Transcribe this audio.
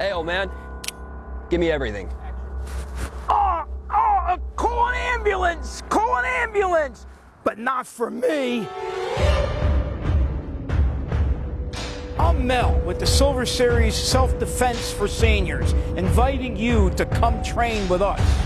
Hey, old man, give me everything. Oh, oh, call an ambulance! Call an ambulance! But not for me. I'm Mel with the Silver Series Self Defense for Seniors, inviting you to come train with us.